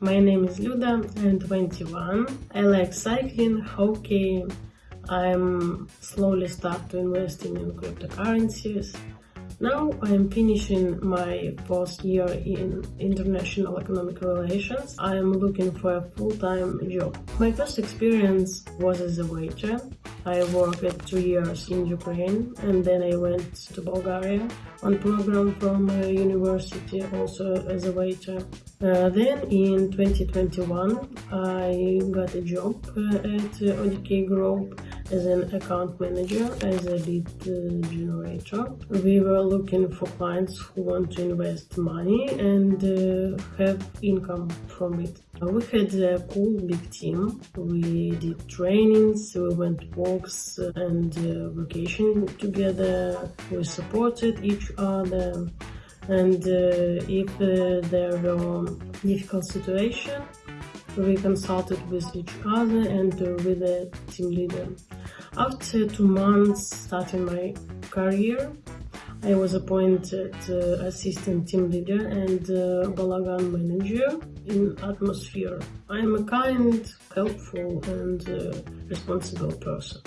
My name is Luda, I'm 21. I like cycling, hockey. I'm slowly start to investing in cryptocurrencies. Now I'm finishing my fourth year in international economic relations. I'm looking for a full-time job. My first experience was as a waiter. I worked two years in Ukraine and then I went to Bulgaria on program from a university also as a waiter. Uh, then in 2021 I got a job uh, at ODK Group as an account manager as a lead uh, generator. We were looking for clients who want to invest money and uh, have income from it. We had a cool big team. We did trainings, we went walks and uh, vacation together. We supported each other. And uh, if uh, there were difficult situation, we consulted with each other and uh, with the team leader. After two months starting my career, I was appointed uh, assistant team leader and uh, Balagan manager in Atmosphere. I am a kind, helpful and uh, responsible person.